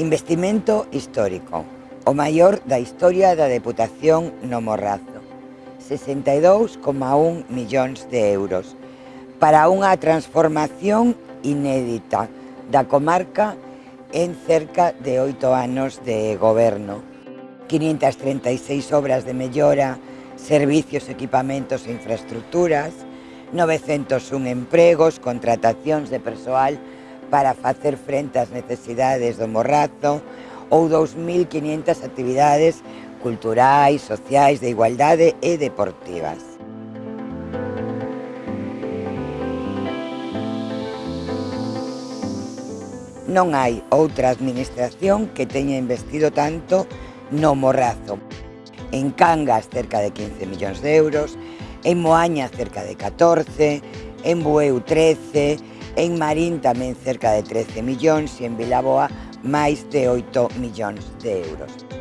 Investimento histórico, o maior da historia da Deputación no Morrazo. 62,1 millóns de euros para unha transformación inédita da comarca en cerca de oito anos de goberno. 536 obras de mellora, servicios, equipamentos e infraestructuras, 901 empregos, contratacións de persoal para facer frente ás necesidades do Morrazo ou 2.500 actividades culturais, sociais, de igualdade e deportivas. Non hai outra administración que teña investido tanto no Morrazo. En Cangas cerca de 15 millóns de euros, en Moaña cerca de 14, en Bueu 13, En Marín tamén cerca de 13 millóns e en Vilaboa máis de 8 millóns de euros.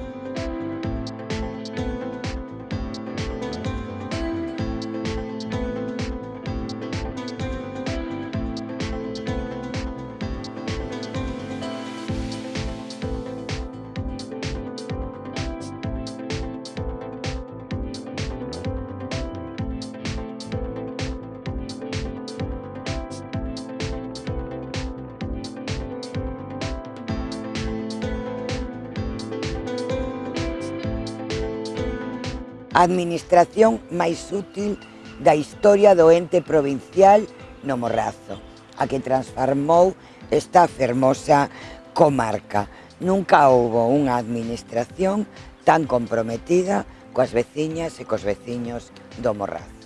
a administración máis útil da historia do ente provincial no Morrazo, a que transformou esta fermosa comarca. Nunca houbo unha administración tan comprometida coas veciñas e cos veciños do Morrazo.